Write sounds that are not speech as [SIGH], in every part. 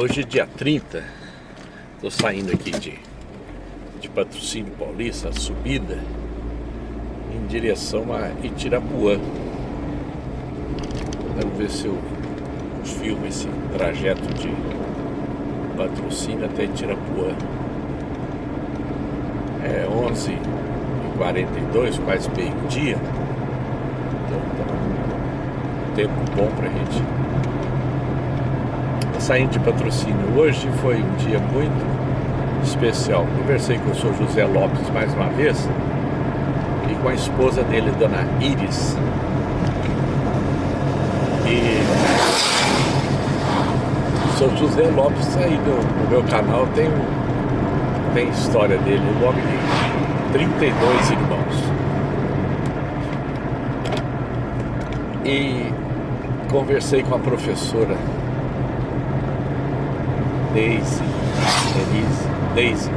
Hoje é dia 30, tô saindo aqui de, de Patrocínio Paulista, subida, em direção a Itirapuã. Quero ver se eu filmo esse trajeto de Patrocínio até Itirapuã. É 11h42, quase meio-dia. Então tá um tempo bom pra gente saindo de patrocínio hoje foi um dia muito especial. Conversei com o senhor José Lopes mais uma vez e com a esposa dele, dona Iris. E o senhor José Lopes aí no, meu canal tem, tem história dele, o nome de 32 irmãos. E conversei com a professora Deise, Denise, Deise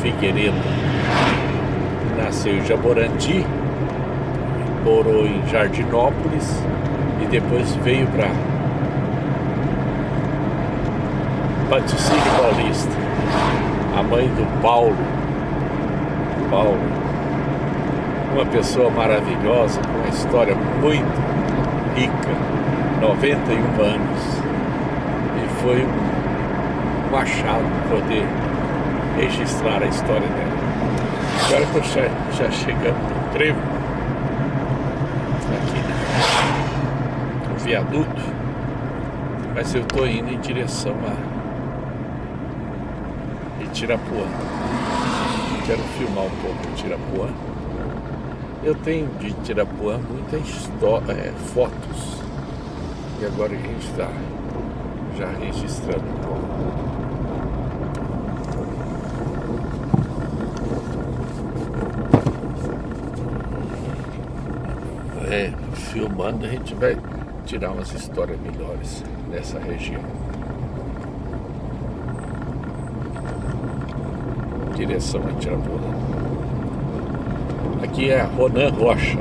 Figueiredo. Nasceu em Jaborandi, morou em Jardinópolis e depois veio para Paticínio Paulista. A mãe do Paulo. Paulo. Uma pessoa maravilhosa, com uma história muito rica, 91 anos. E foi um um achado poder registrar a história dela. Agora estou já, já chegando no trevo, aqui no viaduto, mas eu estou indo em direção a Itirapuã. Quero filmar um pouco Itirapuã. Eu tenho de Itirapuã muitas é, fotos. E agora a gente está já registrando um pouco. é, filmando, a gente vai tirar umas histórias melhores nessa região. Direção a Tirapuna. Aqui é Ronan Rocha.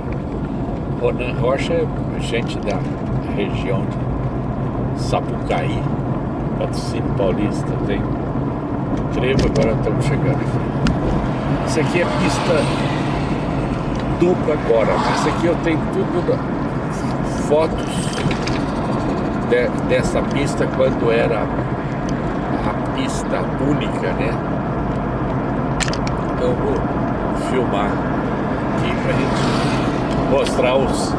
Ronan Rocha é gente da região de Sapucaí, Patrocínio Paulista, tem trevo, agora estamos chegando aqui. Isso aqui é pista dupla agora. Isso aqui eu tenho tudo fotos de, dessa pista quando era a pista única, né? Então vou filmar aqui pra gente mostrar os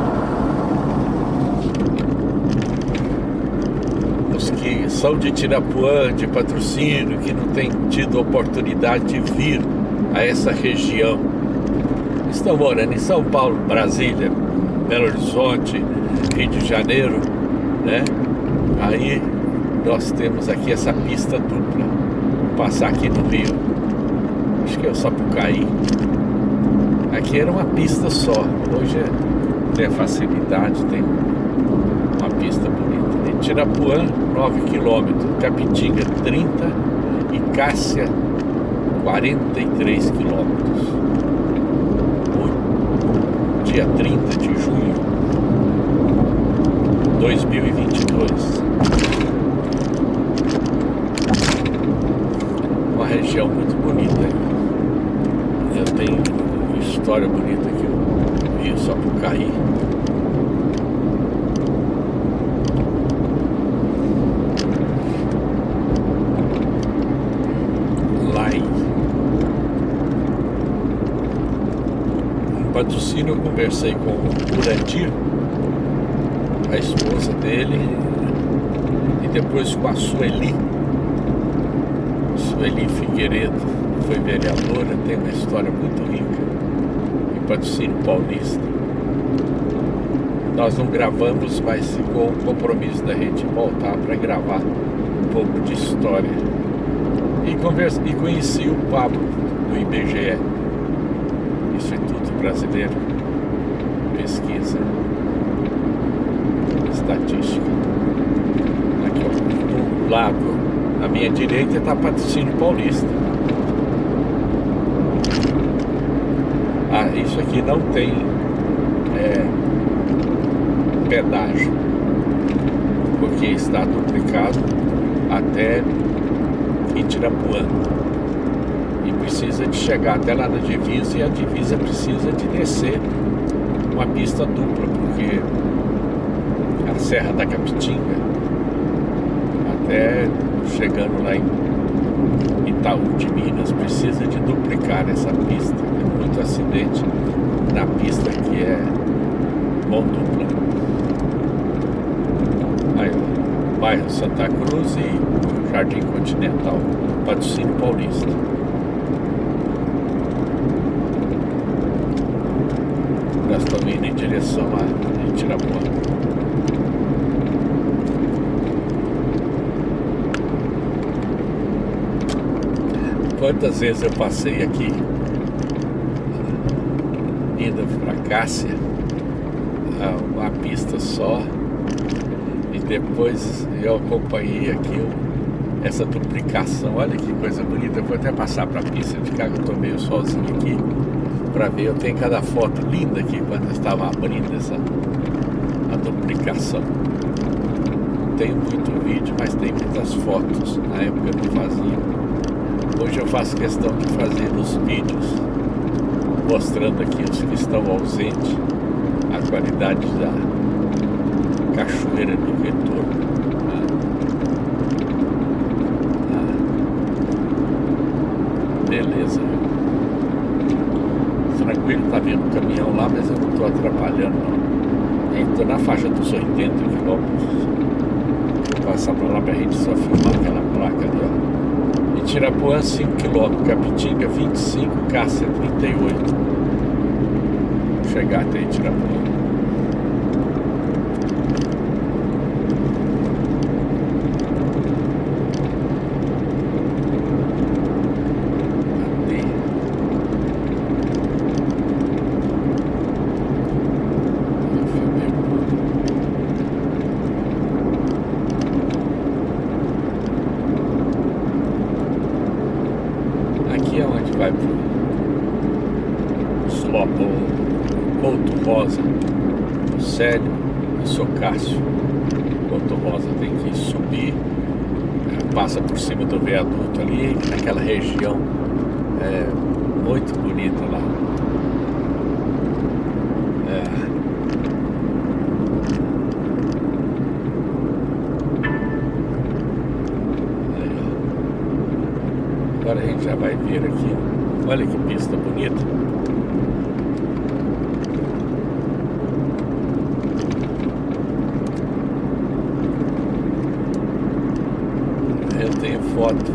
os que são de Tirapuã, de patrocínio, que não tem tido oportunidade de vir a essa região estão morando em São Paulo, Brasília, Belo Horizonte, Rio de Janeiro, né? Aí nós temos aqui essa pista dupla. Vou passar aqui no Rio. Acho que é o Sapucaí. Aqui era uma pista só. Hoje é, tem a facilidade, tem uma pista bonita. Em Tirapuã, 9 km, Capitinga 30 e Cássia 43 quilômetros dia 30 de junho 2022. Uma região muito bonita. Eu tenho história bonita aqui, o Rio Sapucaí. patrocínio eu conversei com o Urandir, a esposa dele, e depois com a Sueli. Sueli Figueiredo, foi vereadora, tem uma história muito rica em patrocínio paulista. Nós não gravamos, mas ficou um compromisso da gente voltar para gravar um pouco de história. E, converse, e conheci o Pablo do IBGE, Instituto Brasileiro Pesquisa Estatística. Aqui, ó, do lado, à minha direita está Patrocínio Paulista. Ah, isso aqui não tem é, pedágio, porque está duplicado até Itirapuã. E precisa de chegar até lá na divisa e a divisa precisa de descer uma pista dupla, porque a Serra da Capitinga, até chegando lá em Itaú de Minas, precisa de duplicar essa pista. É muito acidente na pista que é mão dupla. Aí, bairro Santa Cruz e Jardim Continental, patrocínio paulista. Nós estamos indo em direção a Itirapuã. Quantas vezes eu passei aqui indo para Cássia, uma pista só, e depois eu acompanhei aqui essa duplicação. Olha que coisa bonita. Eu vou até passar para a pista de cá, que eu estou meio sozinho aqui, para ver. Eu tenho cada foto linda aqui quando eu estava abrindo essa a duplicação. Tenho muito vídeo, mas tem muitas fotos. Na época eu não fazia. Hoje eu faço questão de fazer os vídeos mostrando aqui os que estão ausentes, a qualidade da cachoeira do retorno. Ah. Beleza. Tranquilo, tá vindo um caminhão lá, mas eu não estou atrapalhando não. Estou na faixa dos 80 quilômetros. Vou passar para lá para a gente só filmar aquela placa ali, ó. Itirapuã 5 km, Capitinga 25, Cássia 38. Vou chegar até Itirapuã. Célio e sou Cássio. Porto Rosa tem que subir, é, passa por cima do viaduto ali, naquela região é, muito bonita lá. É. Agora a gente já vai ver aqui. Olha que pista bonita. foto.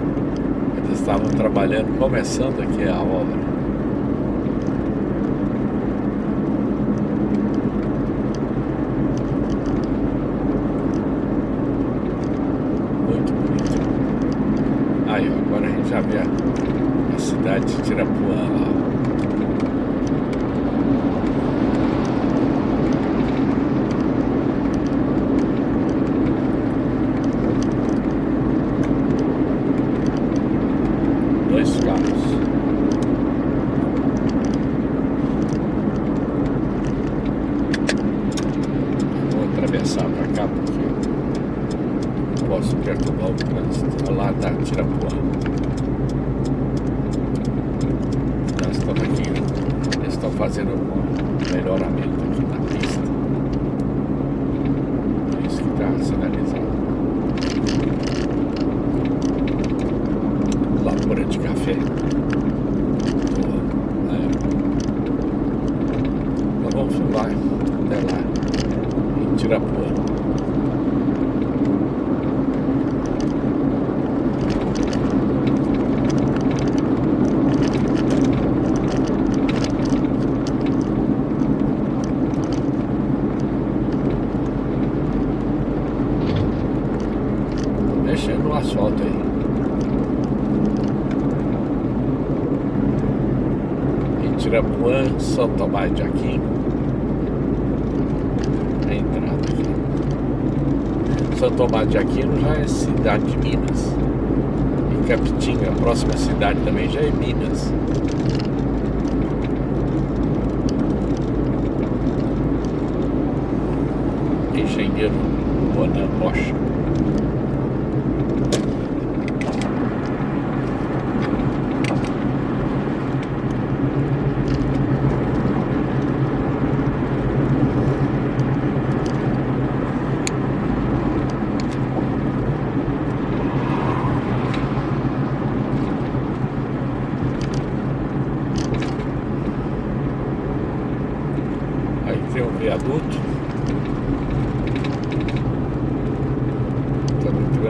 Eles estavam trabalhando, começando aqui a obra. Muito bonito. Aí, ó, agora a gente já vê a, a cidade de Tirapuã lá. fazendo um melhoramento aqui na pista. Por isso que está sinalizado. Lavoura de café. É. Nós vamos filmar até lá em Tirapuã. asfalto aí. Itirapuã, São Tomás de Aquino. A entrada aqui. São Tomás de Aquino já é cidade de Minas. E Capitinga, a próxima cidade também já é Minas. Engenheiro Bonan Rocha.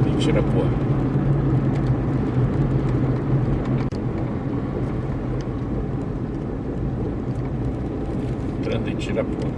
de Tirapuã. Entrando em Tirapuã.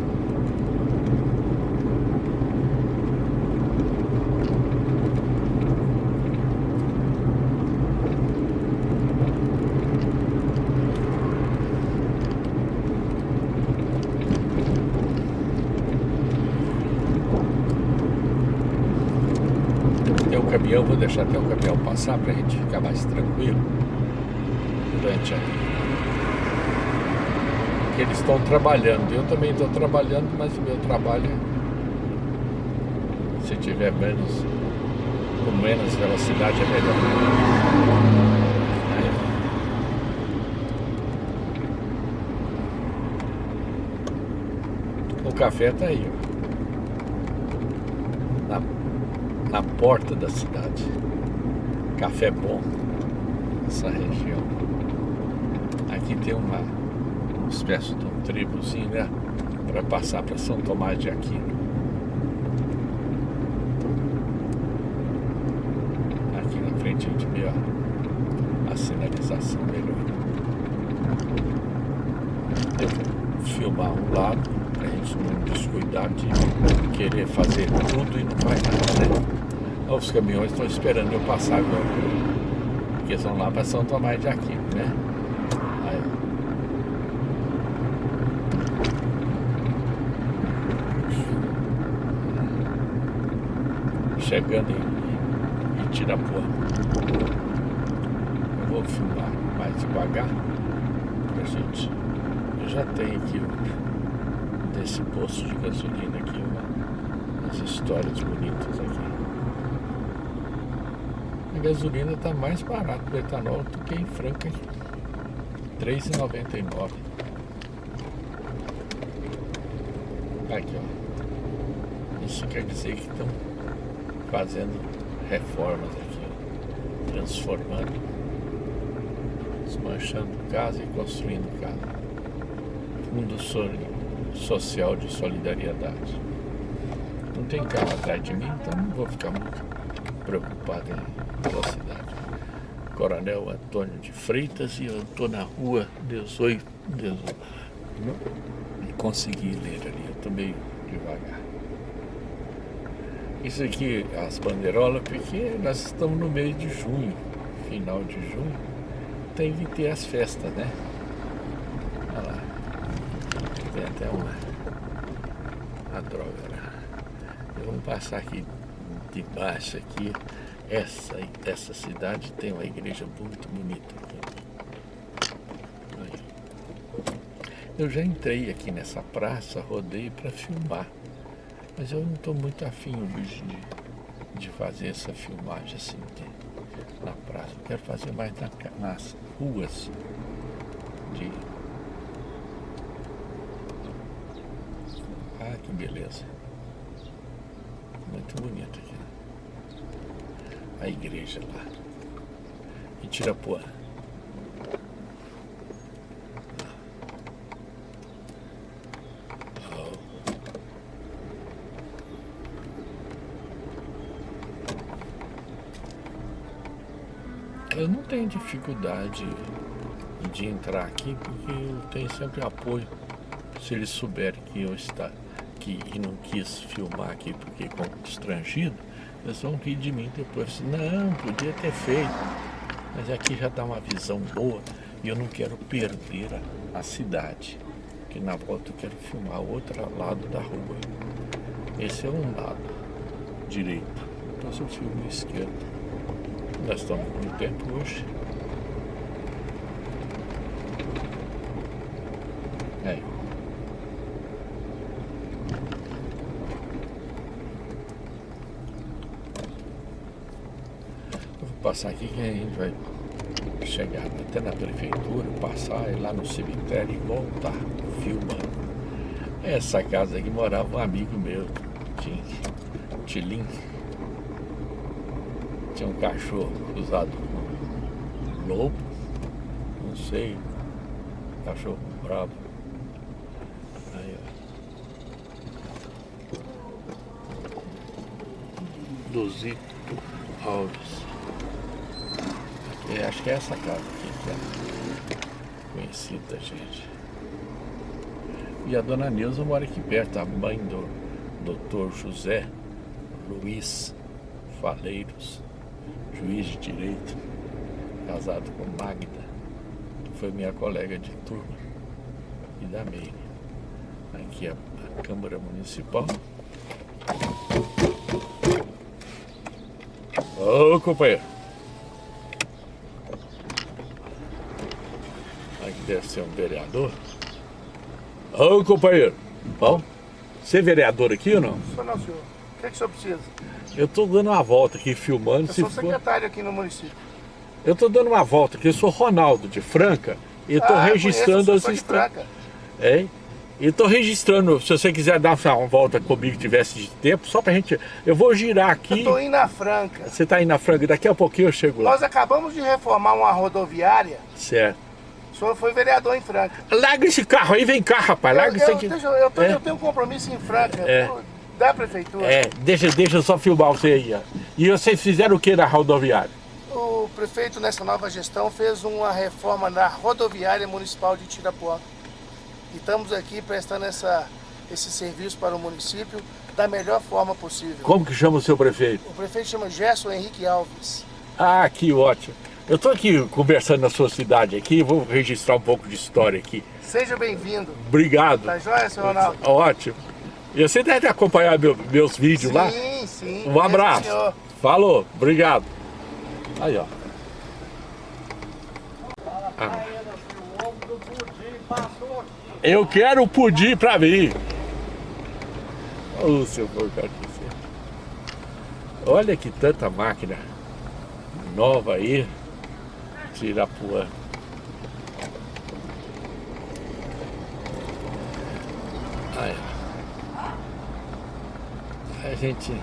Caminhão, vou deixar até o caminhão passar para a gente ficar mais tranquilo durante a Porque eles estão trabalhando, eu também estou trabalhando, mas o meu trabalho se tiver menos com menos velocidade é melhor. O café está aí, ó. na porta da cidade. Café bom, essa região. Aqui tem uma, uma espécie de um tribozinho, né? Para passar para São Tomás de Aquino. Aqui na frente a gente vê ó, a sinalização melhor. Eu vou filmar um lado a gente não descuidar de querer fazer tudo e não faz nada, né? Os caminhões estão esperando eu passar agora. Porque são lá para São Tomás de Aquino, né? Aí. Chegando em, Tirapuã. Eu vou filmar mais devagar pra gente. Eu já tenho aqui desse posto de gasolina aqui, uma, umas histórias bonitas aqui. A gasolina está mais barato do etanol do que em Franca. R$ 3,99. Aqui, ó. Isso quer dizer que estão fazendo reformas aqui, ó. Transformando, desmanchando casa e construindo casa. Fundo Social de Solidariedade. Não tem carro atrás de mim, então não vou ficar muito preocupado em velocidade. Coronel Antônio de Freitas e eu estou na rua 18, 18. E consegui ler ali, eu estou meio devagar. Isso aqui, as bandeirolas, porque nós estamos no mês de junho, final de junho, tem que ter as festas, né? Olha lá, tem até uma, a droga, né? Vamos passar aqui de baixo aqui, essa, essa cidade tem uma igreja muito bonita aqui. Eu já entrei aqui nessa praça, rodei para filmar, mas eu não estou muito afim hoje de, de fazer essa filmagem assim de, na praça. Eu quero fazer mais na, nas ruas de... Ah, que beleza. Muito bonito aqui. A igreja lá. Em Tirapuã. Eu não tenho dificuldade de entrar aqui porque eu tenho sempre apoio se eles souberem que eu está aqui e não quis filmar aqui porque constrangido, eles vão rir de mim depois. Não, podia ter feito. Mas aqui já dá uma visão boa e eu não quero perder a, a cidade. Que na volta eu quero filmar o outro lado da rua. Esse é um lado direito. Então eu filmo esquerdo. Nós estamos com tempo hoje. Aí. Passar aqui que a gente vai chegar até na prefeitura, passar lá no cemitério e voltar filmando. Essa casa aqui morava um amigo meu, Tilim. Tinha um cachorro cruzado com lobo, não sei, cachorro bravo. Aí, ó. Dosito. Alves. Aqui, acho que é essa casa aqui que é conhecida, gente. E a dona Neuza mora aqui perto, a mãe do doutor José Luiz Faleiros, juiz de direito, casado com Magda, que foi minha colega de turma e da Meire. Aqui é a Câmara Municipal. Ô companheiro. Aqui deve ser um vereador. Ô companheiro. Bom, você é vereador aqui ou não? Sou não, senhor. O que, é que o senhor precisa? Eu tô dando uma volta aqui filmando. Eu se sou for- secretário aqui no município. Eu tô dando uma volta aqui, eu sou Ronaldo de Franca e Ah, registrando conheço, eu as. Franca. É? E tô registrando, se você quiser dar uma volta comigo, tivesse de tempo, só pra gente. Eu vou girar aqui. Eu tô indo na Franca. Você tá aí na Franca, daqui a pouquinho eu chego lá. Nós acabamos de reformar uma rodoviária. Certo. O senhor foi vereador em Franca. Larga esse carro aí, vem cá, rapaz. Larga eu, isso eu, aqui. deixa eu- tô- É. eu tenho um compromisso em Franca. É. Da prefeitura. É, deixa, deixa eu só filmar você aí. ó. E vocês fizeram o que na rodoviária? O prefeito, nessa nova gestão, fez uma reforma na rodoviária municipal de Tirapuã. E estamos aqui prestando essa, esse serviço para o município da melhor forma possível. Como que chama o seu prefeito? O prefeito chama Gerson Henrique Alves. Ah, que ótimo. Eu tô aqui conversando na sua cidade aqui, vou registrar um pouco de história aqui. Seja bem-vindo. Obrigado. Tá joia, senhor Ronaldo? Ótimo. E você deve acompanhar meu- meus vídeos lá? Sim, sim. Um abraço. Sim, senhor. Falou, obrigado. Aí, ó. Ah. Eu quero o pudim pra mim. Ô, seu porcaria. Olha que tanta máquina nova aí. Tirapuã. Aí, ó. A gente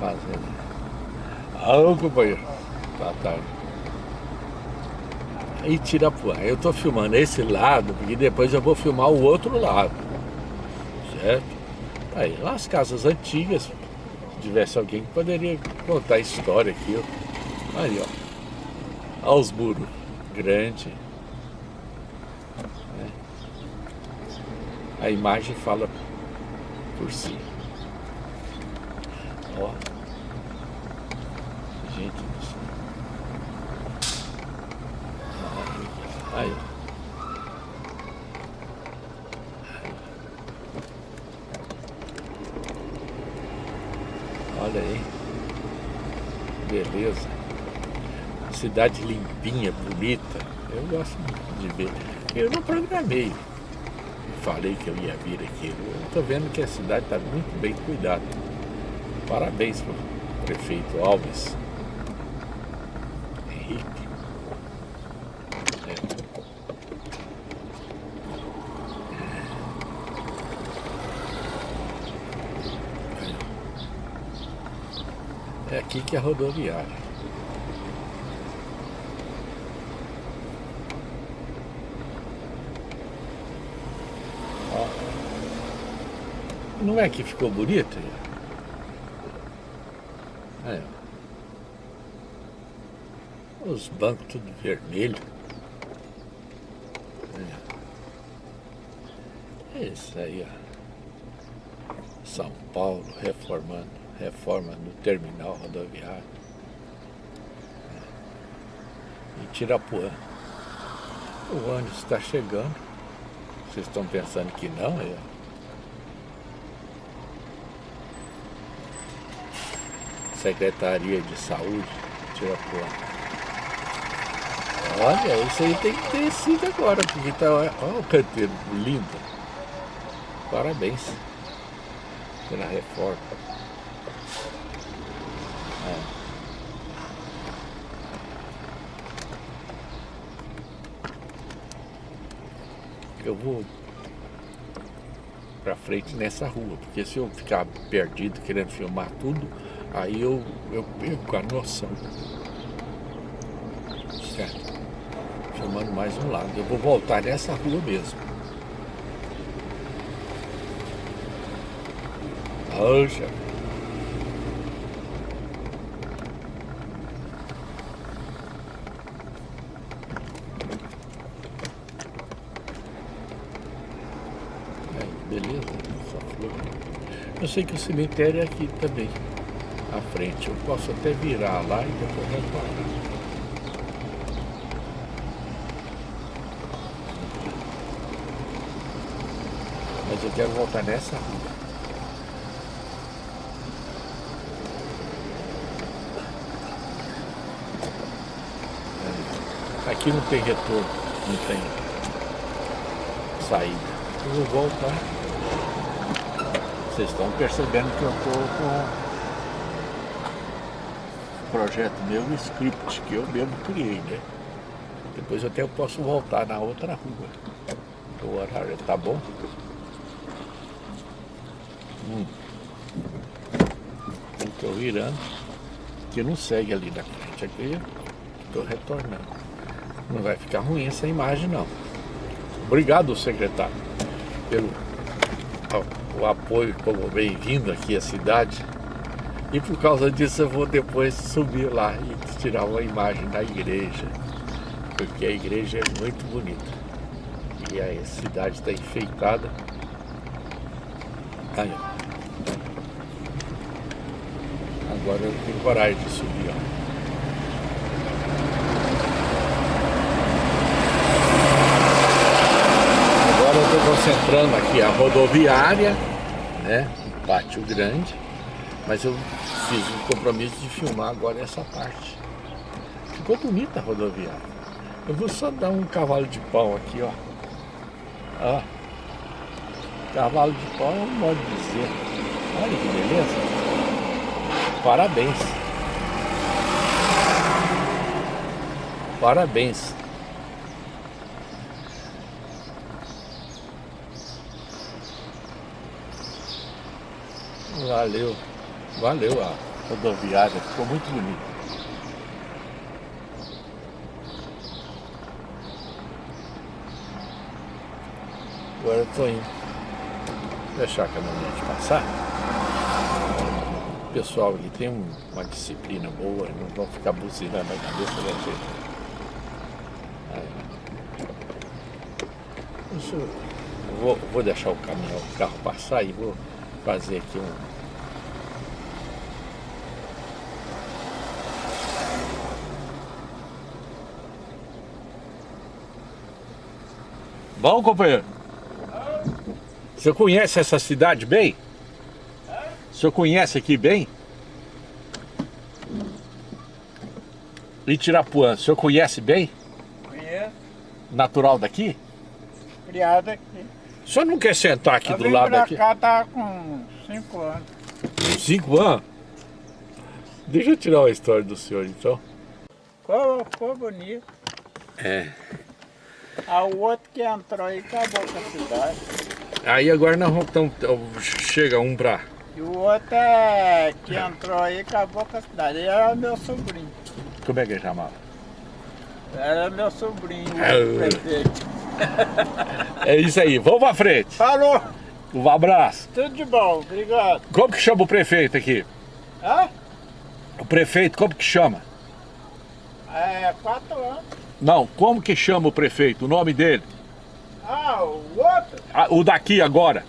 fazendo. Alô, companheiro. Boa tarde. E Tirapuã. Eu tô filmando esse lado, porque depois eu vou filmar o outro lado. Certo? Aí, lá as casas antigas. Se tivesse alguém que poderia contar a história aqui. ó. Aí, ó. Olha os muros. Grande. né? A imagem fala por si. Ó. Gente do céu. Aí. Olha aí. Beleza. Cidade limpinha, bonita. Eu gosto de ver. Eu não programei. Falei que eu ia vir aqui. Eu tô vendo que a cidade está muito bem cuidada. Parabéns pro prefeito Alves. Henrique. É. É aqui que é a rodoviária. Ó. Não é que ficou bonito? É. Os bancos tudo vermelho. É. Isso aí, ó. São Paulo reformando, reforma no terminal rodoviário. É. E Tirapuã. O ônibus está chegando. Vocês estão pensando que não? É. Secretaria de Saúde, Tirapuã. Olha, isso aí tem que ter sido agora, porque tá. Olha o canteiro lindo. Parabéns pela reforma. É. Eu vou pra frente nessa rua, porque se eu ficar perdido querendo filmar tudo, Aí eu, eu perco a noção. Certo? Chamando mais um lado. Eu vou voltar nessa rua mesmo. Anja. Beleza, flor. Eu sei que o cemitério é aqui também frente. Eu posso até virar lá e depois retornar. Mas eu quero voltar nessa rua. Aqui não tem retorno, não tem saída. Eu vou voltar. Vocês estão percebendo que eu estou com projeto meu, um script que eu mesmo criei, né? Depois até eu posso voltar na outra rua. O horário tá bom. Hum. Estou virando. Que não segue ali na frente. Aqui estou retornando. Não vai ficar ruim essa imagem não. Obrigado, secretário, pelo o apoio como bem-vindo aqui à cidade. E por causa disso eu vou depois subir lá e tirar uma imagem da igreja. Porque a igreja é muito bonita. E a cidade está enfeitada. Aí, Agora eu tenho coragem de subir, ó. concentrando aqui a rodoviária, né? Um pátio grande. Mas eu fiz um compromisso de filmar agora essa parte. Ficou bonita a rodoviária. Eu vou só dar um cavalo de pau aqui, ó. Ó. Cavalo de pau é um modo de dizer. Olha que beleza. Parabéns. Parabéns. Valeu, valeu a rodoviária, ficou muito bonito. Agora eu tô indo. Deixar a caminhonete passar. O pessoal aqui tem uma disciplina boa, não vão ficar buzinando na cabeça da gente. Isso, vou, vou deixar o caminhão, o carro passar e vou fazer aqui um Bom, companheiro? Você conhece essa cidade bem? O senhor conhece aqui bem? Itirapuã, o senhor conhece bem? Conheço. Natural daqui? Criado aqui. O senhor não quer sentar aqui Eu do lado pra aqui? cá tá com 5 anos. Cinco anos? Deixa eu tirar uma história do senhor então. Ficou, ficou bonito. É. Ah, o outro que entrou aí acabou com a cidade. Aí agora nós vamos, então, chega um pra... E o outro é, que entrou aí acabou com a cidade. Ele era meu sobrinho. Como é que ele chamava? Era meu sobrinho, o Ah. prefeito. É isso aí, vamos pra frente. Falou! Um abraço. Tudo de bom, obrigado. Como que chama o prefeito aqui? Hã? O prefeito, como que chama? É, quatro anos. Não, como que chama o prefeito? O nome dele? Ah, o outro? Ah, o daqui agora.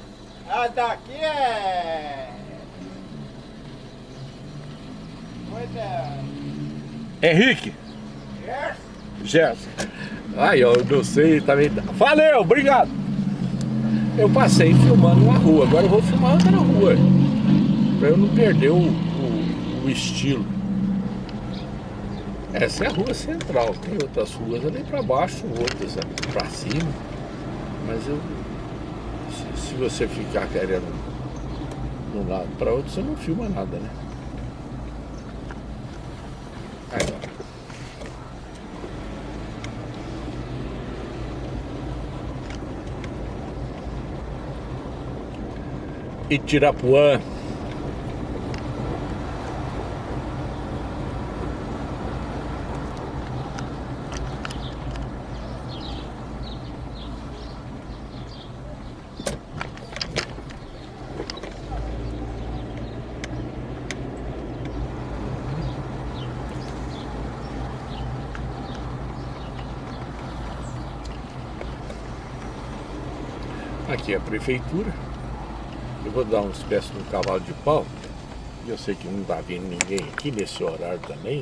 Ah, daqui é... Pois é... Henrique. Gerson. Gerson. Aí, ó, eu não sei também. Valeu, obrigado. Eu passei filmando uma rua, agora eu vou filmar outra rua. Pra eu não perder o, o, o estilo. Essa é a rua central, tem outras ruas ali pra baixo, outras pra cima. Mas eu. Se, se você ficar querendo de um lado pra outro, você não filma nada, né? Aí, ó. Itirapuã. Prefeitura. Eu vou dar uma espécie de um cavalo de pau. Eu sei que não está vindo ninguém aqui nesse horário também.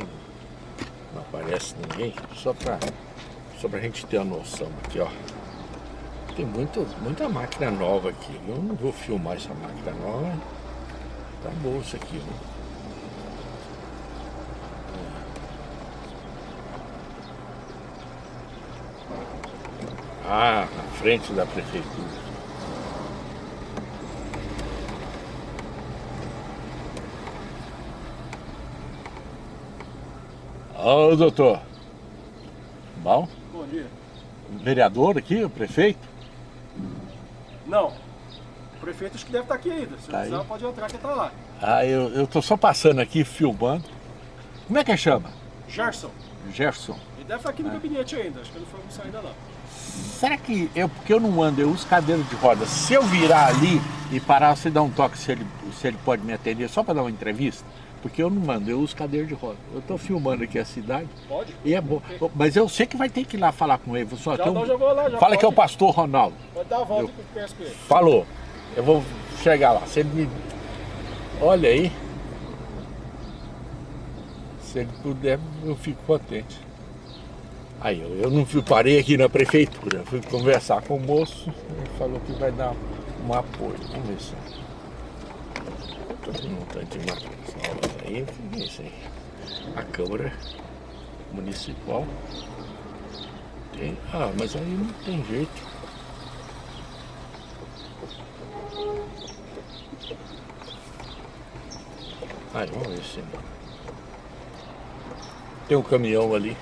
Não aparece ninguém. Só para só a gente ter a noção aqui, ó. Tem muito, muita máquina nova aqui. Eu não vou filmar essa máquina nova. Tá bom isso aqui, né? Ah, na frente da prefeitura. Ô, doutor. Bom? Bom dia. Vereador aqui, o prefeito? Não. O prefeito acho que deve estar aqui ainda. Se Tá quiser, aí? pode entrar que tá lá. Ah, eu, eu tô só passando aqui, filmando. Como é que chama? Gerson. Gerson. Ele deve estar aqui no gabinete ainda. Acho que ele não foi almoçar ainda não. Será que eu, porque eu não ando, eu uso cadeira de rodas. Se eu virar ali e parar, você dá um toque se ele, se ele pode me atender, só para dar uma entrevista? Porque eu não ando, eu uso cadeira de rodas. Eu tô filmando aqui a cidade Pode? e é bom. Mas eu sei que vai ter que ir lá falar com ele. Só, Já, tem um- não, já vou lá. Já Fala que é o pode. pastor Ronaldo. Pode dar a volta Eu- que eu conheço com ele. Falou. Eu vou chegar lá. Se ele me. Olha aí. Se ele puder, eu fico contente. Aí, eu, eu não fui, parei aqui na prefeitura, fui conversar com o moço, ele falou que vai dar um apoio. Vamos ver se. Tô com um tanto de máquinas novas aí, isso aí? A Câmara Municipal. Tem, ah, mas aí não tem jeito. Aí, vamos ver se. Tem um caminhão ali.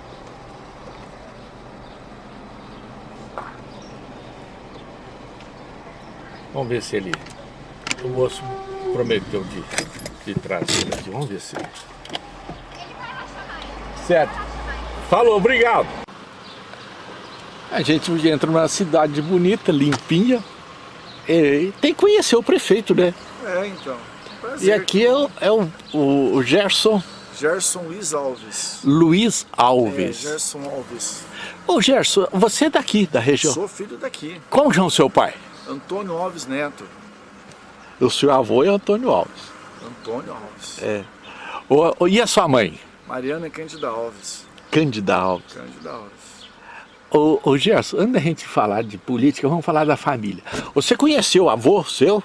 Vamos ver se ele. O moço prometeu de, de ele aqui. Vamos ver se. Certo. Falou, obrigado. A gente entra numa cidade bonita, limpinha. E tem que conhecer o prefeito, né? É, então. E Prazer. aqui é, o, é o, o- Gerson Gerson Luiz Alves. Luiz É, Alves. Gerson Alves. Ô Gerson, você é daqui, da região. Sou filho daqui. Como chama o seu pai? Antônio Alves Neto. O seu avô é Antônio Alves. Antônio Alves. É. Ô, e a sua mãe? Mariana Cândida Alves. Cândida Alves. Cândida Alves. Ô, ô Gerson, antes da gente falar de política, vamos falar da família. Você conheceu o avô seu?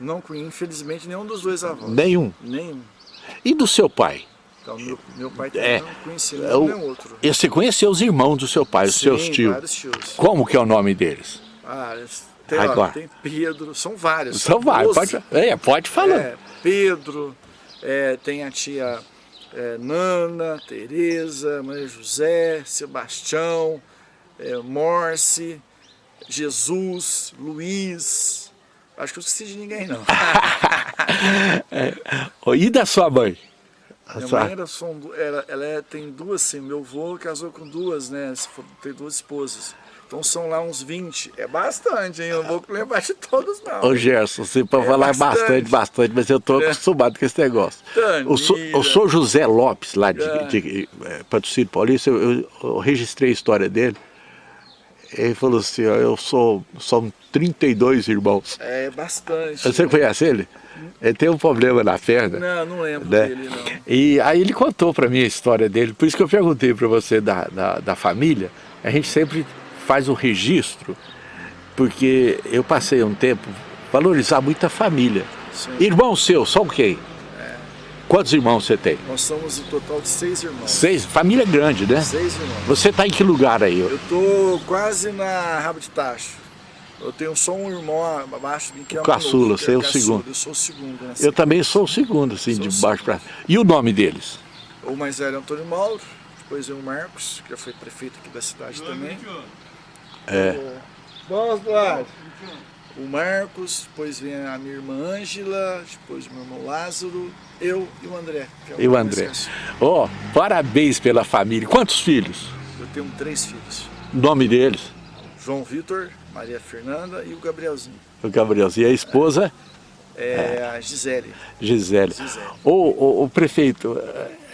Não conheço, infelizmente, nenhum dos dois avós. Nenhum. Nenhum. E do seu pai? Então, meu, meu pai É. também não conhecia É nenhum o- nem outro. E você conheceu os irmãos do seu pai, os Sim, seus tios? vários tios. Como que é o nome deles? Ah, tem, ó, Agora. tem Pedro, são vários. São vários, Doze. pode, é, pode falar. É, Pedro, é, tem a tia é, Nana, Tereza, Maria José, Sebastião, é, Morse, Jesus, Luiz. Acho que eu esqueci de ninguém, não. [LAUGHS] Ô, E da sua mãe? A Minha sua- mãe era, era- ela é- tem duas, sim. Meu avô casou com duas, né? Tem duas esposas. Então são lá uns 20. É bastante, hein? Eu não vou lembrar de todos, não. Ô Gerson, você pode É falar bastante. bastante, bastante, mas eu tô É. acostumado com esse negócio. O, so, o senhor José Lopes, lá de, É. de, eh, Patrocínio Paulista, eu, eu- eu registrei a história dele. Ele falou assim, ó, eu sou, são 32 irmãos. É bastante. Você conhece ele? Ele tem um problema na perna. Não, não lembro né? dele, não. E aí ele contou para mim a história dele, por isso que eu perguntei para você da, da, da família. A gente sempre faz um registro, porque eu passei um tempo valorizar muito a família. Sim. Irmão seu, só o quê? Quantos irmãos você tem? Nós somos em total de seis irmãos. Seis? Família grande, né? Seis irmãos. Você está em que lugar aí? Eu tô quase na raba de tacho. Eu tenho só um irmão abaixo de mim que é O o caçula, que você é o segundo. Eu sou o segundo, né? Eu também sou o segundo, assim, Sou de o baixo para. E o nome deles? O mais velho é Antônio Mauro, depois vem o Marcos, que já foi prefeito aqui da cidade também. É. Vamos, Duarte. O Marcos, depois vem a minha irmã Ângela, depois o meu irmão Lázaro, eu e o André. que é E o André. Ó, parabéns pela família. Quantos filhos? Eu tenho três filhos. O nome deles? João Vitor, Maria Fernanda e o Gabrielzinho. O Gabrielzinho. E a esposa? É, a Gisele. Gisele. Gisele. Ô, ô, prefeito,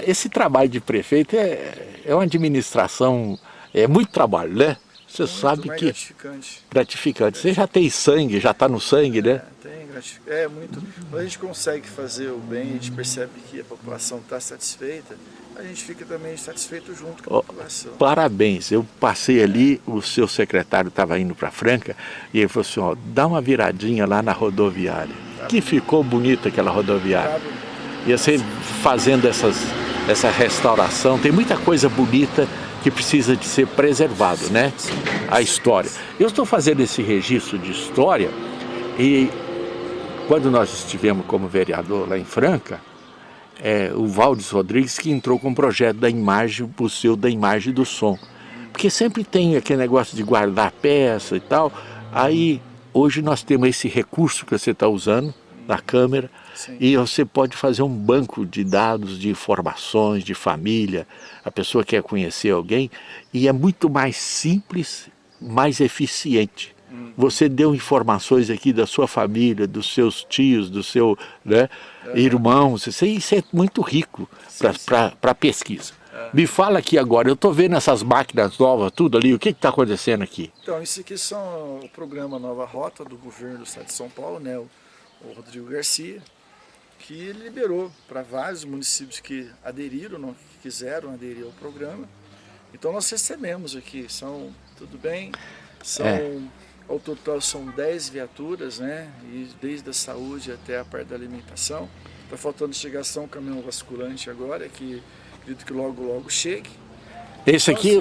esse trabalho de prefeito é, é uma administração, é muito trabalho, né? Você Muito sabe que gratificante. gratificante. Você já tem sangue, já está no sangue, né? É, tem gratificante. É muito. Quando a gente consegue fazer o bem, a gente percebe que a população está satisfeita, a gente fica também satisfeito junto com a Ó, população. Parabéns, eu passei ali, o seu secretário estava indo para Franca e ele falou assim, ó, dá uma viradinha lá na rodoviária. Que ficou bonita aquela rodoviária. Sabe? E você fazendo essas, essa restauração, tem muita coisa bonita que precisa de ser preservado, né? A história. Eu estou fazendo esse registro de história e quando nós estivemos como vereador lá em Franca, é, o Valdes Rodrigues que entrou com o projeto da imagem, o museu da imagem do som. Porque sempre tem aquele negócio de guardar peça e tal. Aí, hoje nós temos esse recurso que você está usando, na câmera, Sim. e você pode fazer um banco de dados, de informações, de família, a pessoa quer conhecer alguém, e é muito mais simples, mais eficiente. Você deu informações aqui da sua família, dos seus tios, do seu né, irmãos, isso, isso é muito rico para a pesquisa. Me fala aqui agora, eu estou vendo essas máquinas novas, tudo ali, o que está acontecendo aqui? Então, isso aqui são o programa Nova Rota do governo do estado de São Paulo, né? O, o Rodrigo Garcia, que ele liberou para vários municípios que aderiram, não, que quiseram aderir ao programa. Então nós recebemos aqui, são, tudo bem, são, É. ao total são 10 viaturas, né? E desde a saúde até a parte da alimentação. Está faltando chegar só um caminhão vasculante agora, que acredito que logo, logo chegue. Esse aqui,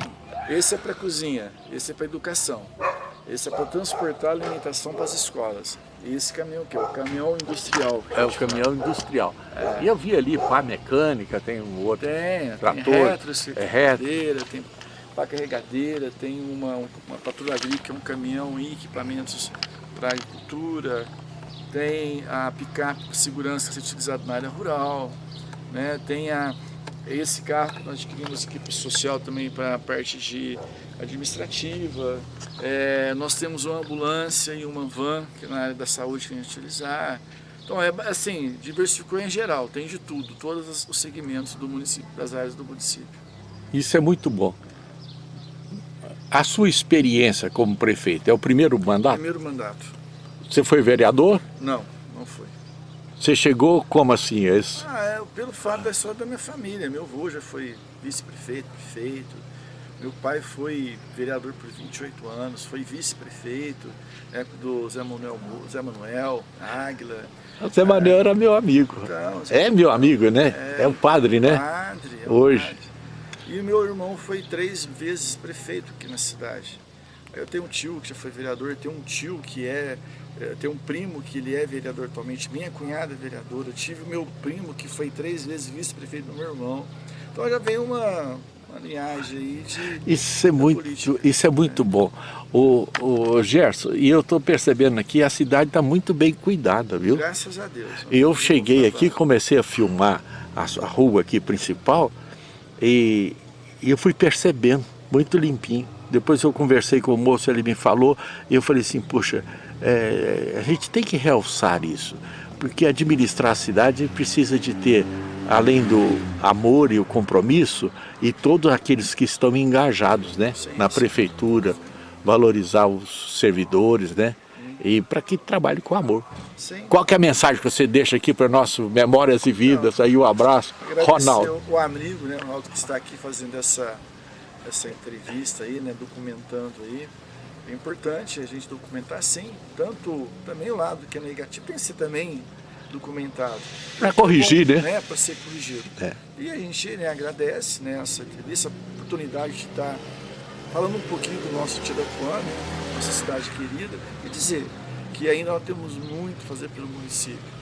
Esse é para cozinha, esse é para educação, esse é para transportar alimentação para as escolas. Esse caminhão aqui, é o caminhão industrial. é o caminhão industrial. E eu vi ali pá mecânica, tem um outro. Tem, Trator, tem retro, é retro. carregadeira, tem pá carregadeira, tem uma, uma patrulha agrícola, que é um caminhão e equipamentos para agricultura, tem a picape segurança que é utilizada na área rural, né? tem a, esse carro que nós adquirimos o social também para a parte de administrativa, É, nós temos uma ambulância e uma van que é na área da saúde que a gente utilizar. Então é assim, diversificou em geral, tem de tudo, todos os- os segmentos do município, das áreas do município. Isso é muito bom. A sua experiência como prefeito é o primeiro mandato? Primeiro mandato. Você foi vereador? Não, não foi. Você chegou como assim? Esse- Ah, é pelo fato da história da minha família. Meu avô já foi vice-prefeito, prefeito. Meu pai foi vereador por 28 anos, foi vice-prefeito, na época do Zé Manuel, Zé Manuel Águila. O Zé Manuel era meu amigo. Então, É meu amigo, né? É, o padre, né? Padre, é um Hoje. padre. E o meu irmão foi três vezes prefeito aqui na cidade. Eu tenho um tio que já foi vereador, tenho um tio que é, é, tenho um primo que ele é vereador atualmente, minha cunhada é vereadora, tive o meu primo que foi três vezes vice-prefeito do meu irmão. Então já vem uma, uma linhagem aí de... Isso é muito, política. isso é muito bom. O, o Gerson, e eu estou percebendo aqui, a cidade está muito bem cuidada, viu? Graças a Deus. Eu cheguei aqui, comecei a filmar a, a rua aqui principal e, e eu fui percebendo, muito limpinho. Depois eu conversei com o moço, ele me falou, e eu falei assim, puxa, é, a gente tem que realçar isso, porque administrar a cidade precisa de ter, além do amor e o compromisso, e todos aqueles que estão engajados né, Sim, na sim. prefeitura, valorizar os servidores, né? E para que trabalhe com amor. Sim. Qual que é a mensagem que você deixa aqui para nosso Memórias e Vidas? Aí o abraço, Ronaldo. o amigo, né, Ronaldo, que está aqui fazendo essa, essa entrevista aí, né, documentando aí. É importante a gente documentar sim, tanto também o lado que é negativo tem que ser também documentado. Para corrigir, né? né? Para ser corrigido. É. E a gente né, agradece né, essa entrevista, a oportunidade de estar falando um pouquinho do nosso Tirapuã, né, nossa cidade querida, e dizer que ainda nós temos muito a fazer pelo município.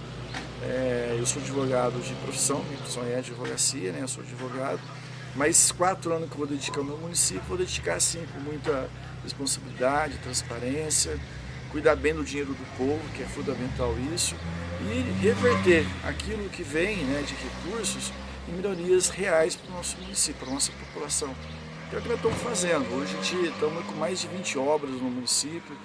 É, eu sou advogado de profissão, minha profissão é advocacia, né? Eu sou advogado. Mas quatro anos que eu vou dedicar ao meu município, vou dedicar sim com muita responsabilidade, transparência, cuidar bem do dinheiro do povo, que é fundamental isso, e reverter aquilo que vem né, de recursos em melhorias reais para o nosso município, para a nossa população. Que é o que nós estamos fazendo. Hoje a gente estamos com mais de 20 obras no município,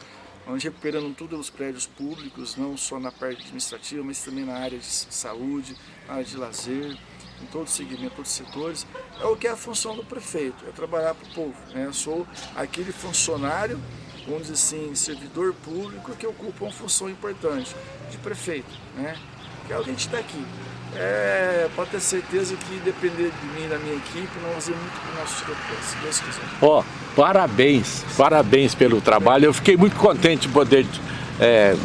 onde recuperando todos os prédios públicos, não só na parte administrativa, mas também na área de saúde, na área de lazer. em todo segmento, todos os setores, é o que é a função do prefeito, é trabalhar para o povo. Né? Eu sou aquele funcionário, vamos dizer assim, servidor público que ocupa uma função importante de prefeito, né? que é o que a gente está aqui. É, pode ter certeza que depender de mim e da minha equipe, nós vamos fazer muito para o nosso se Deus quiser. Ó, oh, parabéns, parabéns pelo trabalho. Eu fiquei muito contente de poder é,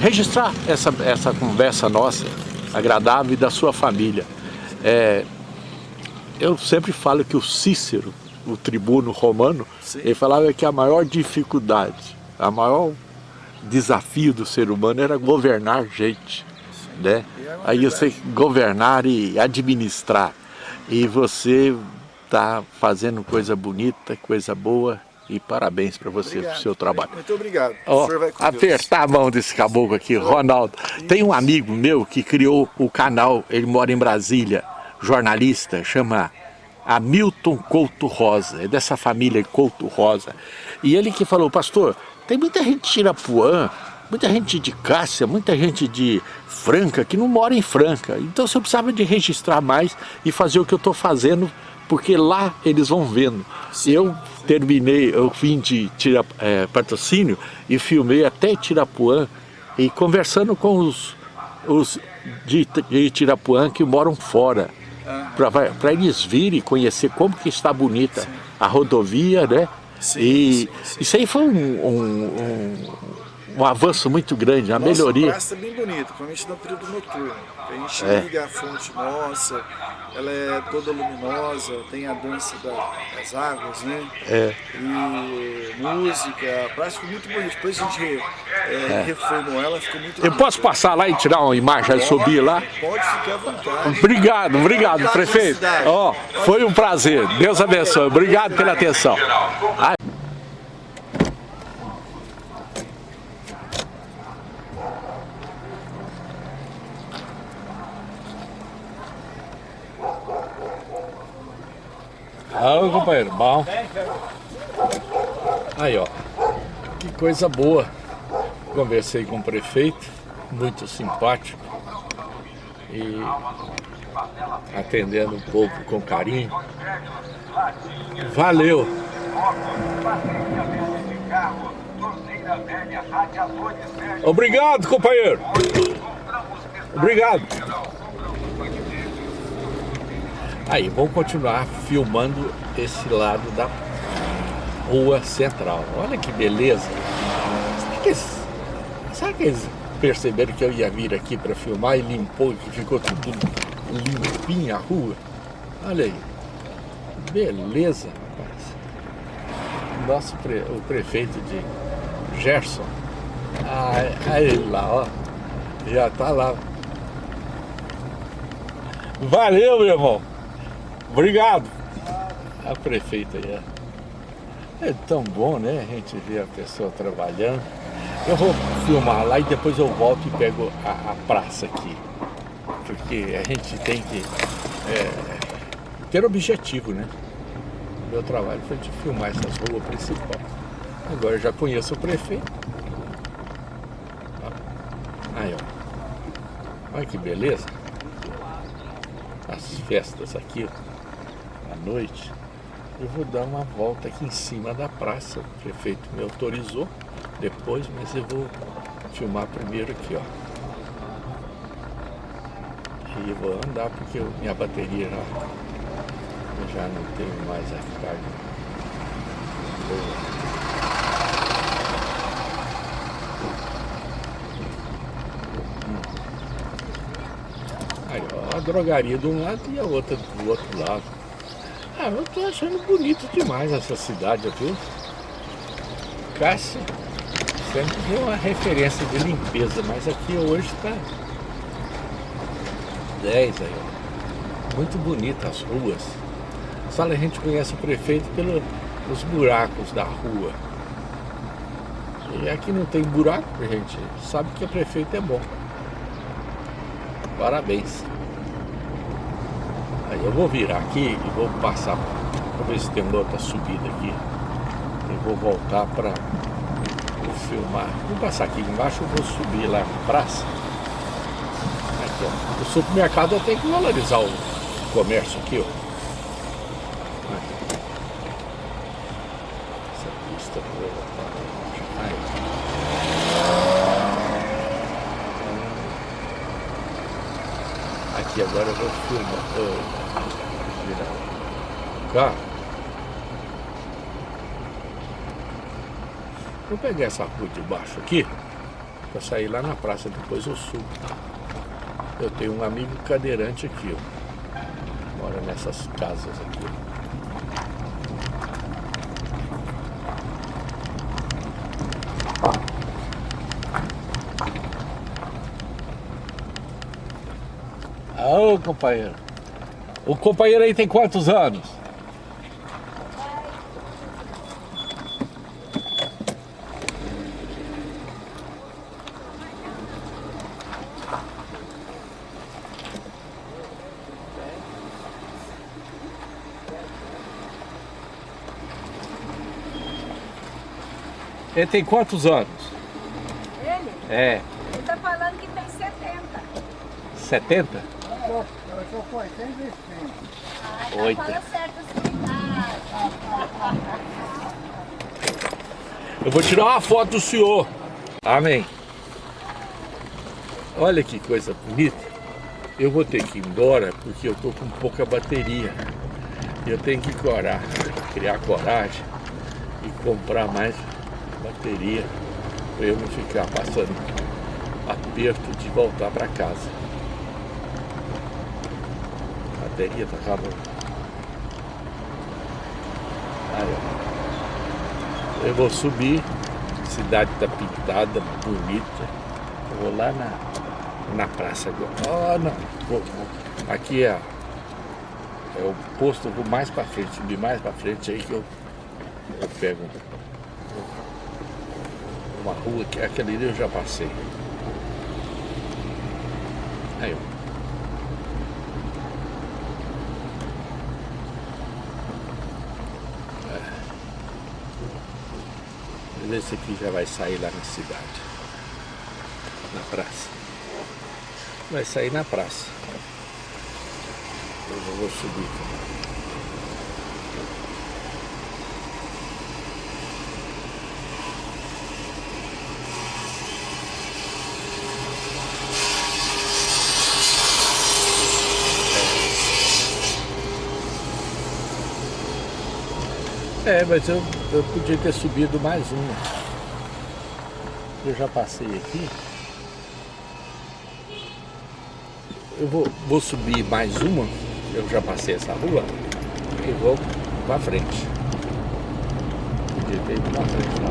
registrar essa, essa conversa nossa, agradável, e da sua família. É, eu sempre falo que o Cícero, o tribuno romano, Sim. ele falava que a maior dificuldade, a maior desafio do ser humano era governar gente né? É Aí você governar e administrar. E você está fazendo coisa bonita, coisa boa. E parabéns para você obrigado, pelo seu trabalho. Muito obrigado. Oh, apertar Deus. a mão desse caboclo aqui, Ronaldo. Tem um amigo meu que criou o canal, ele mora em Brasília, jornalista, chama Hamilton Couto Rosa, é dessa família Couto Rosa. E ele que falou, pastor, tem muita gente de Irapuã muita gente de Cássia, muita gente de Franca que não mora em Franca. Então você precisava de registrar mais e fazer o que eu estou fazendo, porque lá eles vão vendo. Eu terminei, eu vim de tira, é, patrocínio e filmei até Tirapuã e conversando com os, os de, de Tirapuã que moram fora. Para eles virem conhecer como que está bonita sim. a rodovia, né? Sim, e sim, isso aí foi um, um, um um avanço muito grande, uma nossa, melhoria. A praça é bem bonita, principalmente no período noturno. A gente é. liga a fonte nossa, ela é toda luminosa, tem a dança da, das águas, né? É. E música, a praça ficou muito bonita. Depois a gente é, é. reformou ela, ficou muito Eu bonita. posso passar lá e tirar uma imagem e subir lá? Pode ficar à vontade. Obrigado, obrigado, prefeito. Ó, oh, foi um prazer. Deus abençoe. Obrigado pela atenção. Ah, companheiro, bom. Aí, ó. Que coisa boa. Conversei com o prefeito, muito simpático. E atendendo o povo com carinho. Valeu! Obrigado, companheiro! Obrigado! Aí, vamos continuar filmando esse lado da rua central. Olha que beleza. Será que eles, será que eles perceberam que eu ia vir aqui para filmar e limpou, que ficou tudo limpinho a rua? Olha aí. Beleza, rapaz. Nosso pre, o prefeito de Gerson. Ah, ele lá, ó. Já tá lá. Valeu, meu irmão. Obrigado. A prefeita aí. É. é tão bom, né? A gente ver a pessoa trabalhando. Eu vou filmar lá e depois eu volto e pego a, a praça aqui. Porque a gente tem que é, ter objetivo, né? Meu trabalho foi de filmar essas ruas principais. Agora eu já conheço o prefeito. Aí, ó. Olha que beleza. As festas aqui, ó noite, eu vou dar uma volta aqui em cima da praça. O prefeito me autorizou depois, mas eu vou filmar primeiro aqui, ó. E vou andar porque eu, minha bateria já, eu já não tenho mais a carga. Aí, ó, a drogaria de um lado e a outra do outro lado. Ah, eu tô achando bonito demais essa cidade aqui. Cássio sempre deu uma referência de limpeza, mas aqui hoje tá 10 aí, ó. Muito bonita as ruas. Só a gente conhece o prefeito pelos buracos da rua. E aqui não tem buraco, gente sabe que o prefeito é bom. Parabéns. Eu vou virar aqui e vou passar, vou ver se tem uma outra subida aqui. Eu vou voltar para filmar. Vou passar aqui embaixo, eu vou subir lá na praça. Aqui O supermercado tem que valorizar o comércio aqui, ó. Essa pista boa. Aqui agora eu vou filmar. Oh, virar o carro. Vou pegar essa rua de baixo aqui, para sair lá na praça, depois eu subo. Eu tenho um amigo cadeirante aqui, ó. Mora nessas casas aqui. Ô, companheiro. O companheiro aí tem quantos anos? Ele tem quantos anos? Ele? É, Ele tá falando que tem 70. 70? Eu sou com 85. Ah, então Oito. fala certo a sua idade. Eu vou tirar uma foto do senhor. Amém. Olha que coisa bonita. Eu vou ter que ir embora porque eu tô com pouca bateria. Eu tenho que corar, criar coragem e comprar mais bateria para eu não ficar passando aperto de voltar para casa. A bateria tá acabando. Aí. Eu vou subir, a cidade tá pintada, bonita. Eu vou lá na, na praça agora. Ah, não. Vou, vou. Aqui é, é o posto, eu vou mais pra frente, subir mais pra frente aí que eu, eu pego uma rua que aquele ali eu já passei. Aí, ó. Esse aqui já vai sair lá na cidade. Na praça. Vai sair na praça. Eu vou subir. É, mas eu, eu podia ter subido mais uma. Eu já passei aqui. Eu vou, vou subir mais uma. Eu já passei essa rua. E vou pra frente. Podia ter ido pra frente lá.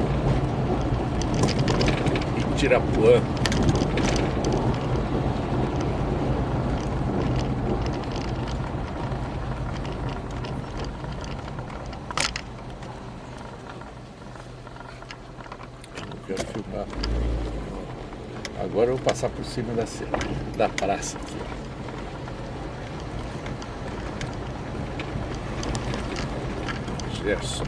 E Tirapuã. Eu não quero filmar. Agora eu vou passar por cima da, da praça aqui. Gerson.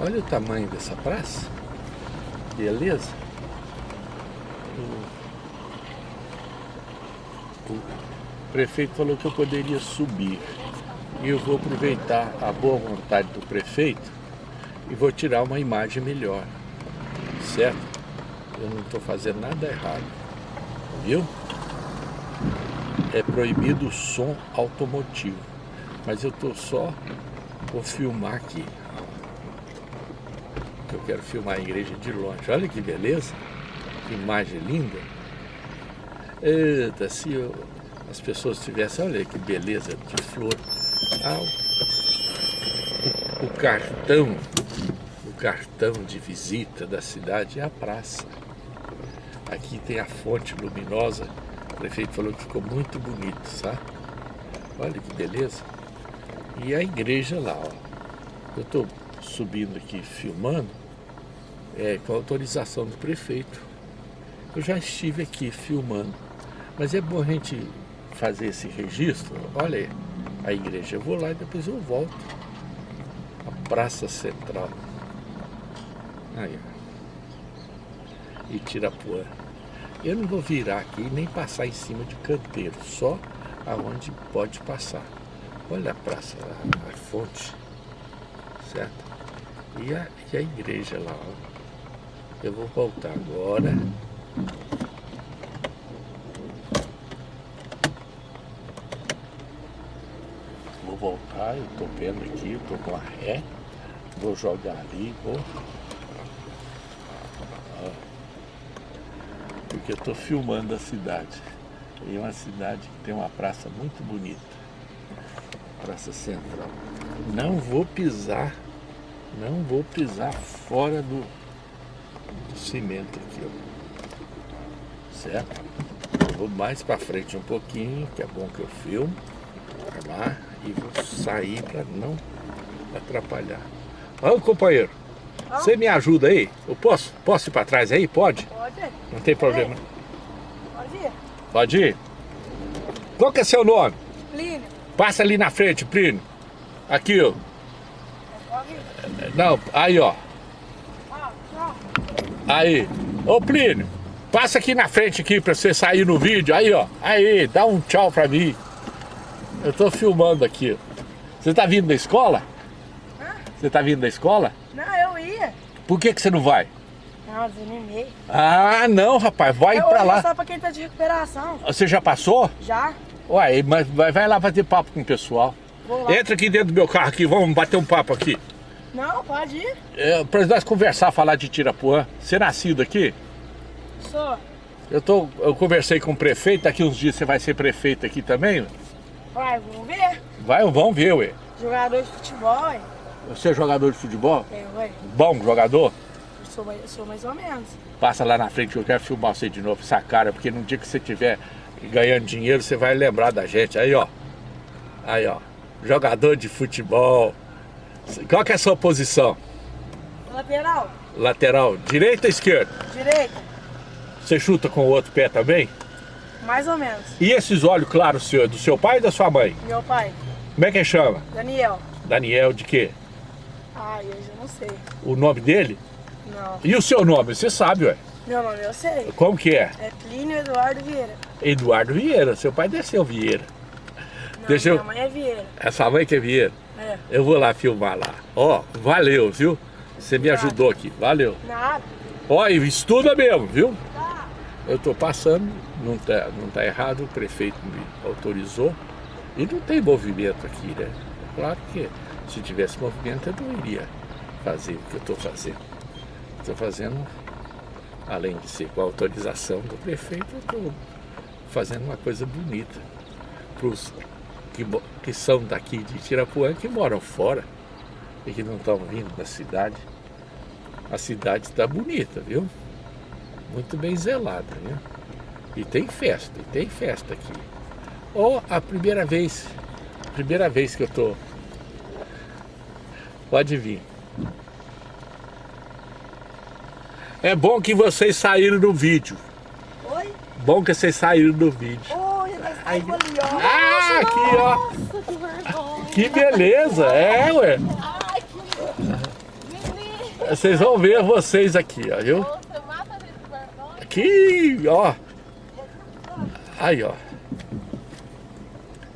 Olha o tamanho dessa praça. Beleza? O prefeito falou que eu poderia subir. E eu vou aproveitar a boa vontade do prefeito e vou tirar uma imagem melhor. Certo? Eu não estou fazendo nada errado. Viu? É proibido o som automotivo. Mas eu estou só. Vou filmar aqui. Eu quero filmar a igreja de longe. Olha que beleza. Que imagem linda. Eita, se eu- as pessoas tivessem, olha que beleza de flor. Ah, o, o cartão, o cartão de visita da cidade é a praça. Aqui tem a fonte luminosa. O prefeito falou que ficou muito bonito, sabe? Olha que beleza. E a igreja lá, ó. Eu estou subindo aqui filmando é, com autorização do prefeito. Eu já estive aqui filmando. Mas é bom a gente fazer esse registro. Olha aí, a igreja. Eu vou lá e depois eu volto. Praça Central. Aí, ó. Itirapuã. Eu não vou virar aqui nem passar em cima de canteiro, só aonde pode passar. Olha a praça, a, a fonte, certo? E a, e a igreja lá, ó. Eu vou voltar agora. Vou eu tô vendo aqui, eu tô com a ré. Vou jogar ali, vou. Porque eu tô filmando a cidade. E é uma cidade que tem uma praça muito bonita. Praça Central. Não vou pisar, não vou pisar fora do, do cimento aqui, ó. Certo? Eu vou mais para frente um pouquinho, que é bom que eu filmo. Pra lá e vou sair para não atrapalhar. Ô companheiro, você me ajuda aí? Eu posso? Posso ir para trás aí? Pode? Pode. Não tem problema. Pode ir. Pode ir? Qual que é seu nome? Plínio. Passa ali na frente, Plínio. Aqui, ó. Não, aí, ó. Aí. Ô, Plínio, passa aqui na frente aqui pra você sair no vídeo. Aí, ó. Aí, dá um tchau pra mim. Eu tô filmando aqui. Você tá vindo da escola? Você tá vindo da escola? Não, eu ia. Por que que você não vai? Não, desanimei. Ah, não, rapaz. Vai eu pra lá. só pra quem tá de recuperação. Você já passou? Já? Uai, mas vai, lá bater papo com o pessoal. Vou lá. Entra aqui dentro do meu carro aqui, vamos bater um papo aqui. Não, pode ir. É, pra nós conversar, falar de Tirapuã. Você é nascido aqui? Sou. Eu, tô, eu conversei com o prefeito, daqui uns dias você vai ser prefeito aqui também? Vai, vamos ver. Vai, vamos ver, ué. Jogador de futebol, hein? Você é jogador de futebol? É, ué. Bom jogador? Sou, mais- sou mais ou menos. Passa lá na frente que eu quero filmar você de novo, essa cara, porque no dia que você tiver ganhando dinheiro, você vai lembrar da gente. Aí, ó. Aí, ó. Jogador de futebol. Qual que é a sua posição? Lateral, Lateral, direita ou esquerda? direita, Você chuta com o outro pé também? Mais ou menos. E esses olhos claros seu, do seu pai e da sua mãe? Meu pai, Como é que chama? Daniel. Daniel de quê? Ai, eu já não sei. O nome dele? Não. E o seu nome? Você sabe, ué. Meu nome eu sei. Como que é? É Plínio Eduardo Vieira. Eduardo Vieira. Seu pai desceu Vieira. Não, Deixa eu- minha mãe é Vieira. Essa mãe que é Vieira. É. Eu vou lá filmar lá. Ó, valeu, viu? Você me ajudou aqui. Valeu. Nada. Ó, e estuda mesmo, viu? Eu tô passando, não tá, não tá errado, o prefeito me autorizou. E não tem movimento aqui, né? Claro que se tivesse movimento eu não iria fazer o que eu tô fazendo. Estou fazendo, além de ser com a autorização do prefeito, eu estou fazendo uma coisa bonita para os que, que são daqui de Tirapuã, que moram fora e que não estão vindo da cidade. A cidade está bonita, viu? Muito bem zelada, viu? E tem festa, e tem festa aqui. Ou a primeira vez, primeira vez que eu tô. Pode vir. É bom que vocês saíram no vídeo. Oi? Bom que vocês saíram no vídeo. Oi, nós saímos ali, ó. Ah, aqui ó. Nossa, que vergonha. Que beleza, é, ué. Ai, que. Vocês vão ver vocês aqui, ó, viu? Você mata a gente de vergonha. Aqui, ó. Aí, ó.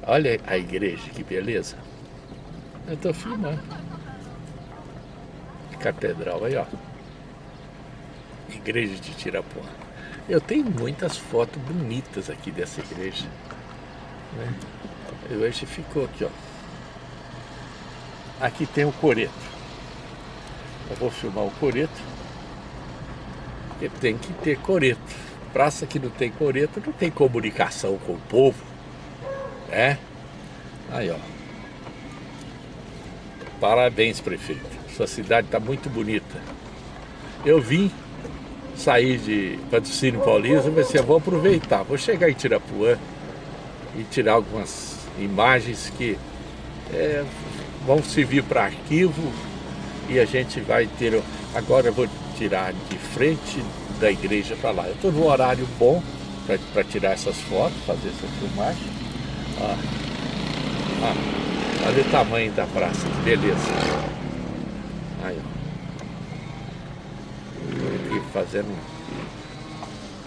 Olha a igreja, que beleza. Eu tô filmando. Catedral aí, ó. Igreja de Tirapuã. Eu tenho muitas fotos bonitas aqui dessa igreja. Né? E hoje ficou aqui, ó. Aqui tem o coreto. Eu vou filmar o coreto. Porque tem que ter coreto. Praça que não tem coreto não tem comunicação com o povo. É? Aí, ó. Parabéns, prefeito. Sua cidade está muito bonita. Eu vim sair de patrocínio paulista, eu pensei, eu vou aproveitar, vou chegar em Tirapuã e tirar algumas imagens que é, vão servir para arquivo e a gente vai ter. Agora eu vou tirar de frente da igreja para lá. Eu estou no horário bom para tirar essas fotos, fazer essa filmagem. Ah, ah, olha o tamanho da praça, que beleza. Aí, ó. Aqui fazendo.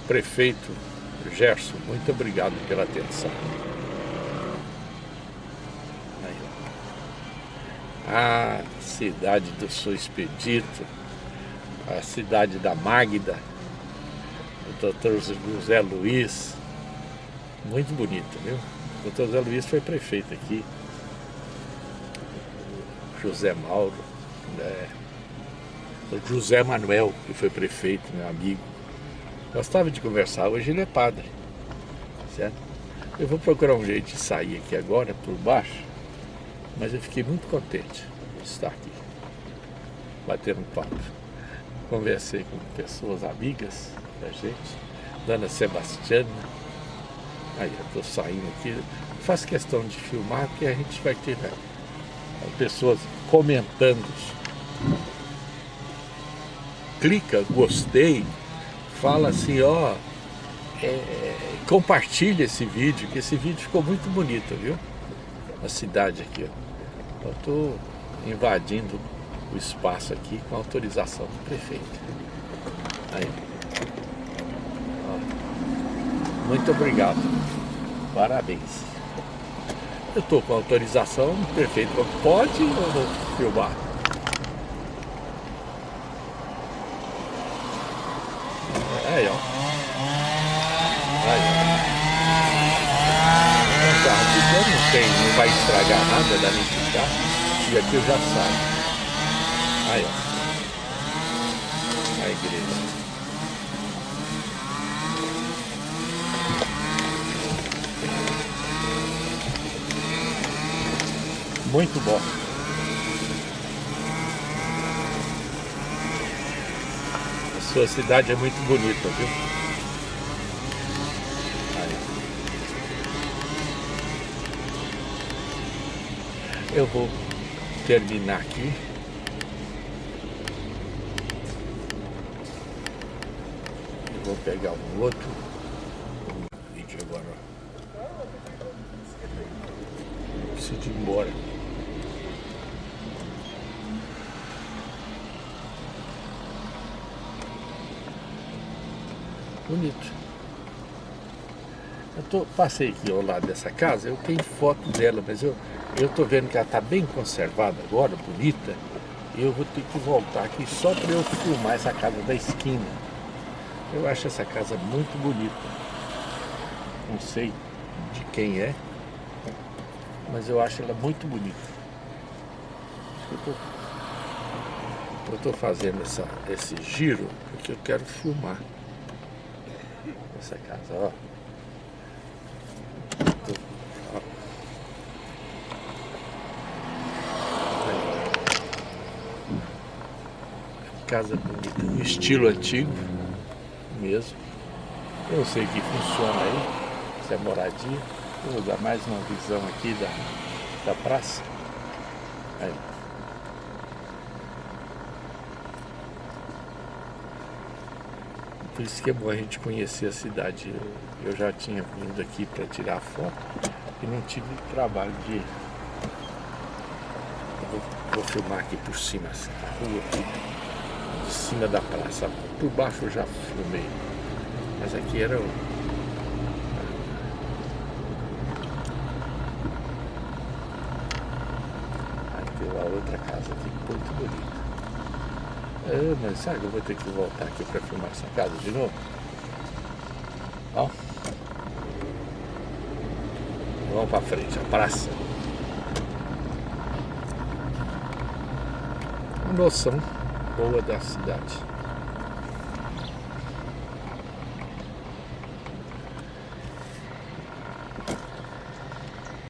Prefeito Gerson, muito obrigado pela atenção. Aí, ó. A cidade do Sou Expedito, a cidade da Magda, o doutor José Luiz, muito bonito, viu? O doutor José Luiz foi prefeito aqui. José Mauro, né? o José Manuel, que foi prefeito, meu amigo. Gostava de conversar, hoje ele é padre, certo? Eu vou procurar um jeito de sair aqui agora, por baixo, mas eu fiquei muito contente de estar aqui, batendo papo. Conversei com pessoas amigas da gente, Dona Sebastiana, aí eu estou saindo aqui, faço questão de filmar, porque a gente vai ter né, pessoas comentando clica, gostei, fala assim, ó, é, compartilha esse vídeo, que esse vídeo ficou muito bonito, viu? A cidade aqui, ó. Eu estou invadindo o espaço aqui com autorização do prefeito. Aí. Muito obrigado. Parabéns. Eu estou com autorização, o prefeito pode ou vou filmar? Aí, ó. Aí, ó. O carro ficando, não tem, não vai estragar nada da ficar. E aqui eu já saio. Aí, ó. A igreja. Muito bom. A sua cidade é muito bonita, viu? Aí. Eu vou terminar aqui. Eu vou pegar um outro vídeo agora. Preciso ir embora. Bonito. Eu tô, passei aqui ao lado dessa casa, eu tenho foto dela, mas eu tô vendo que ela está bem conservada agora, bonita. E eu vou ter que voltar aqui só para eu filmar essa casa da esquina. Eu acho essa casa muito bonita. Não sei de quem é, mas eu acho ela muito bonita. Eu tô fazendo essa, esse giro porque eu quero filmar essa casa, ó. Ó. Casa bonita, estilo antigo mesmo. Eu sei que funciona aí, se é moradia. Vou dar mais uma visão aqui da, da praça. Aí. Por isso que é bom a gente conhecer a cidade. Eu, já tinha vindo aqui para tirar foto e não tive trabalho de... Vou, vou, filmar aqui por cima, a rua aqui, de cima da praça. Por baixo eu já filmei, mas aqui era o... Aí uma outra casa aqui, muito bonita. É, mas sabe que eu vou ter que voltar aqui para filmar essa casa de novo? Ó. Vamos para frente, a praça. Noção boa da cidade.